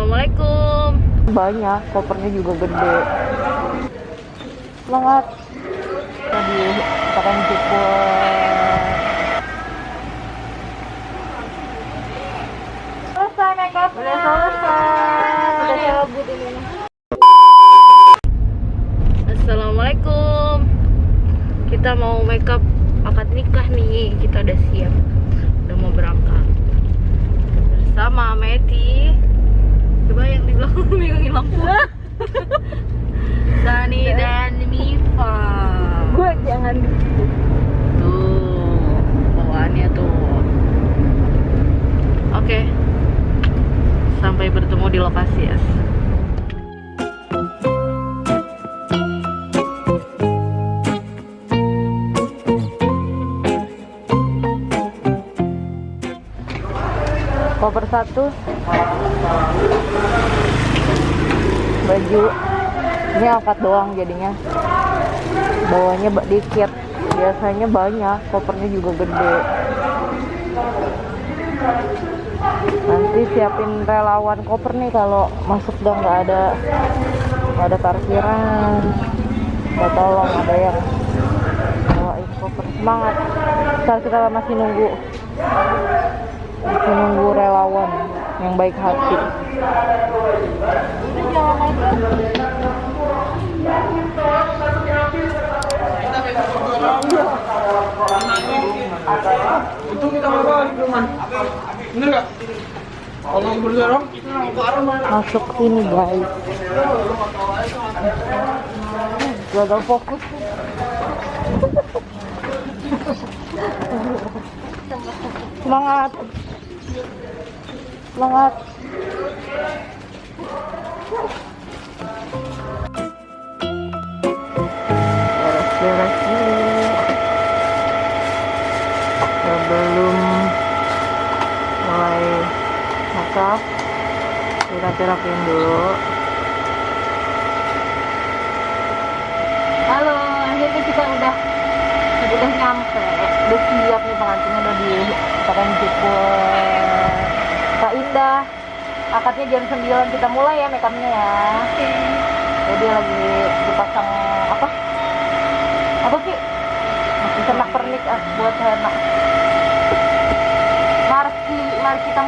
Assalamualaikum. banyak kopernya juga gede semangat tadi tekan cukup selesai makeup udah selesai udah cabut ini Assalamualaikum. Kita mau makeup akad nikah nih. Kita udah siap. Koper satu. Baju. Ini angkat doang jadinya. Bawahnya ba- dikit. Biasanya banyak kopernya juga gede. Nanti siapin relawan koper nih kalau masuk udah nggak ada nggak ada parkiran. Nggak tolong ada yang bawain koper. Semangat. Saat kita masih nunggu masih nunggu relawan yang baik hati Itu kita rumah. Bener gak? Kalau berdorong, masuk sini guys gagal fokus semangat semangat. Beres-beres sebelum mulai makeup kita terapiin dulu halo akhirnya kita udah udah nyampe. Udah siap nih pengantinnya udah di tekan cukup Kak Indah akadnya jam 9 kita mulai ya makeupnya ya. Jadi lagi dipasang apa? Apa sih? Senak pernik ah, buat henna mari mari kita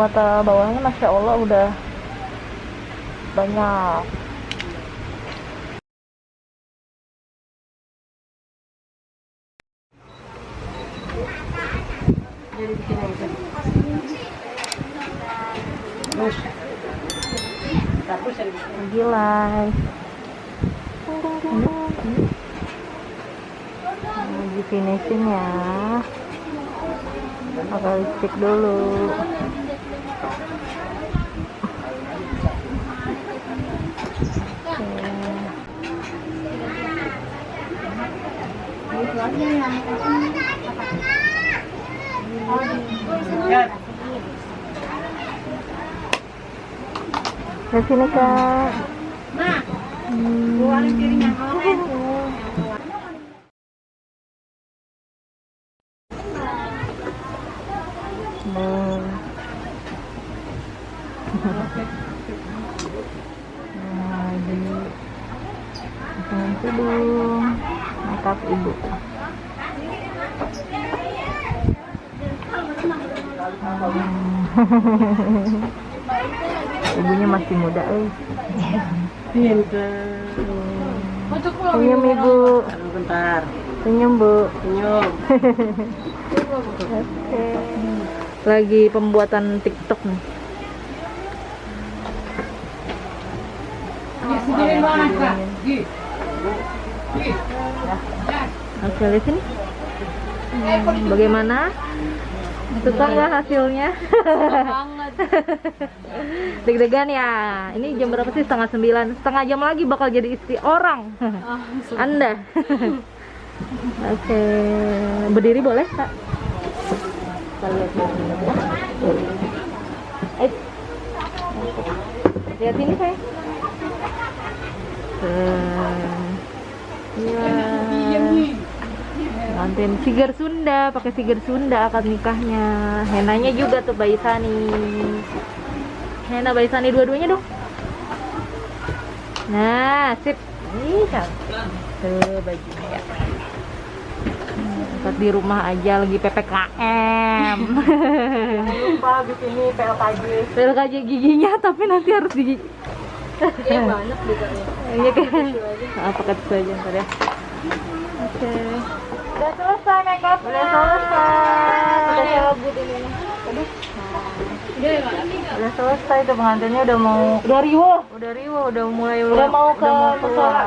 mata bawahnya masya allah udah banyak Jadi. Terus. Finishing ya pakai lipstick dulu Ke sini kak. Hmm. Hmm. Nah, di dengan tudung makeup ibu. Ibunya masih muda, eh. Pinter. Senyum ibu, bentar. senyum bu. Senyum. Oke. Lagi pembuatan TikTok nih. Oke, lihat sini. Hmm, bagaimana? Suka nggak hasilnya? Deg-degan ya. Ini jam berapa sih? Setengah sembilan. Setengah jam lagi bakal jadi istri orang. Anda. Oke. Berdiri boleh, Kak? Kita. Eh. Lihat ini, saya. Iya. Manten sigar Sunda, pakai sigar Sunda akad nikahnya. Henanya juga tuh Bayi Sani. Hena Bayi Sani dua-duanya dong. Nah, sip. Ih. Tuh bajunya ya. Angkat di rumah aja lagi PPKM. Lupa bikin ini PLKJ. PLKJ giginya tapi nanti harus di Iya banyak juga ya. Iya kan? Ah, pakai tisu aja ntar ya. Oke. Udah selesai makeup. Udah selesai. Udah ini. Aduh. Udah selesai tuh pengantinnya udah mau udah riwo. Udah riwo, udah mulai udah mau ke musola.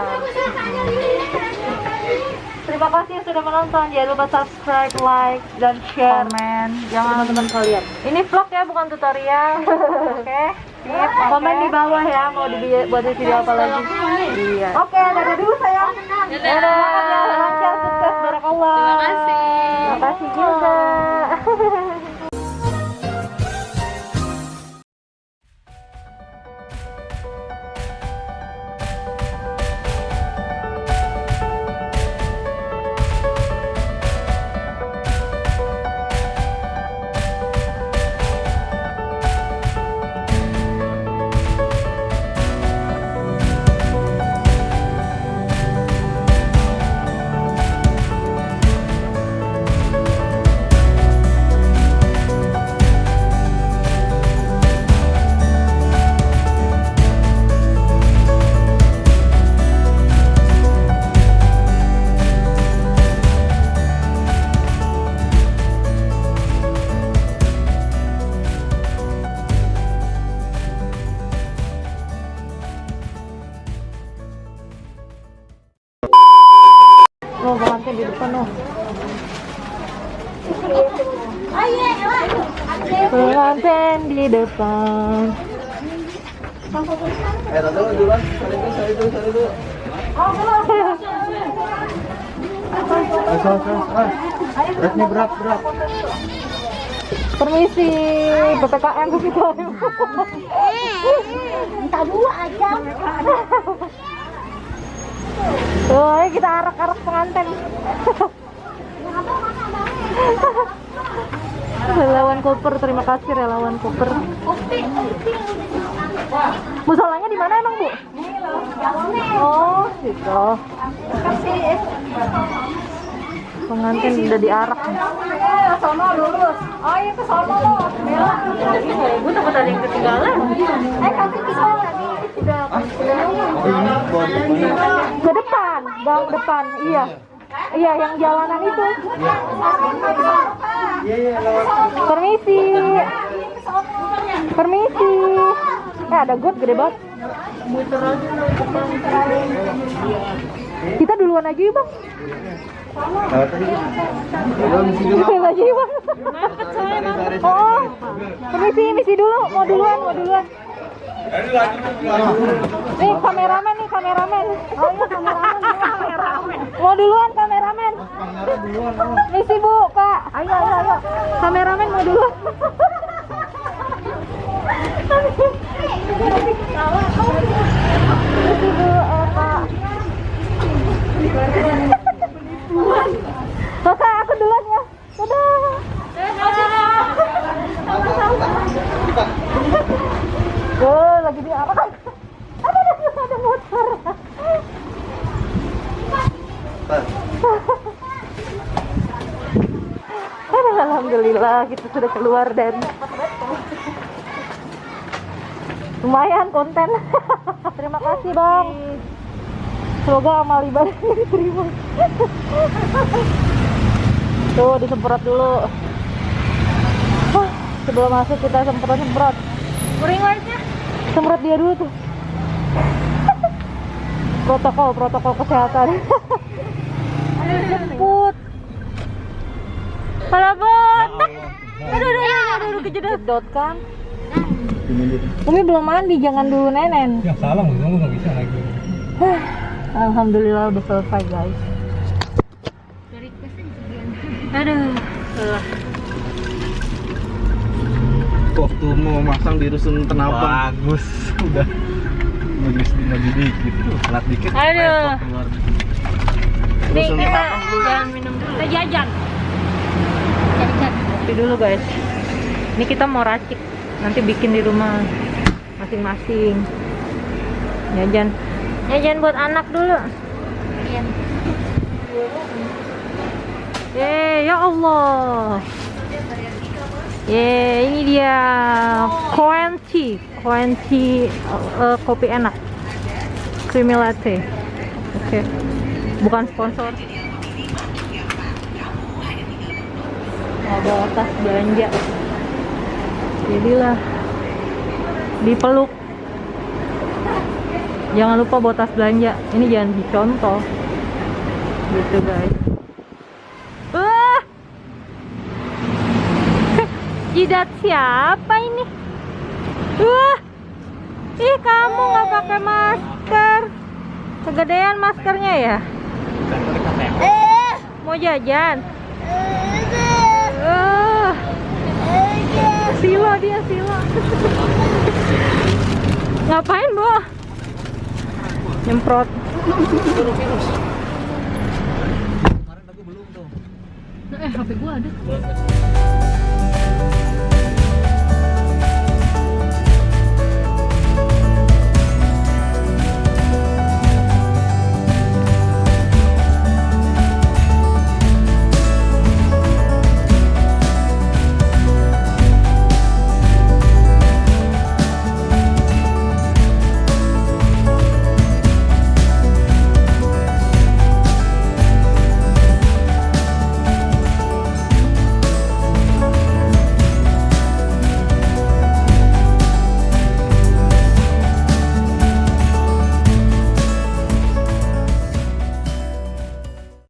Terima kasih sudah menonton. Jangan lupa subscribe, like, dan share. Komen. Jangan teman-teman kalian. Ini vlog ya, bukan tutorial. Oke. Sip, komen di bawah ya mau dibuat video apa lagi. Iya. Oke, dadah dulu sayang. Dadah. Lancar, sukses, barakallah. Terima kasih. Terima kasih juga. Pengantin di depan. Pengantin di depan. Eh, asal, asal. Beratnya berat, berat. Permisi, PPKM ke situ. Minta dua aja. Tuh, ayo kita arak-arak pengantin. relawan koper, terima kasih relawan koper. Musolanya di mana emang bu? Oh, gitu. pengantin udah diarak sono lurus oh iya ke sono lo bela Gue takut ada yang ketinggalan. eh ke sono lagi sudah depan, gang depan. Iya. Iya, yang jalanan itu. Permisi. Permisi. Eh, ada got gede banget. Kita duluan aja yuk, Bang. Duluan aja yuk, Bang. Oh, permisi, misi dulu. Mau duluan, mau duluan. Nih kameramen nih kameramen. Oh iya kameramen. kameramen. Mau duluan kameramen. Misi bu kak. Ayo ayo ayo. Kameramen mau duluan. Misi bu eh kak. Oke aku duluan ya. Dadah. Oh, lagi di apa kan? Ada ada ada motor. Aduh, Kita sudah keluar dari lumayan konten. Terima kasih bang. Semoga amal ibadah diterima. Tuh disemprot dulu. Wah, sebelum masuk kita semprot semprot. ring lightnya Semprot dia dulu tuh. protokol protokol kesehatan. Jemput. Pala botak. Aduh, aduh, aduh, aduh, aduh, kejedot kan. Umi belum mandi, jangan dulu nenen. Ya salah, kamu nggak bisa lagi. Alhamdulillah udah selesai guys. Aduh. waktu mau masang di rusun tenabang Bagus, udah bagus lagi dikit, telat dikit. Aduh. Nih kita dulu. jangan minum dulu. Kita jajan. Kopi dulu guys. Ini kita mau racik. Nanti bikin di rumah masing-masing. Jajan. Jajan buat anak dulu. Yeay, ya Allah. Yeay, ini dia Koenchi, Koenchi eh, kopi enak. Creamy latte. Oke. Bukan sponsor. Mau bawa tas belanja. Jadilah dipeluk. Jangan lupa bawa tas belanja. Ini jangan dicontoh. Gitu guys. Wah! Jidat siapa ini? Wah! Ih, kamu nggak pakai masker. Kegedean maskernya ya? Mau jajan? Silo dia silo. Ngapain, Bu? Nyemprot. virus. Kemarin aku belum tuh. Eh, HP gua ada.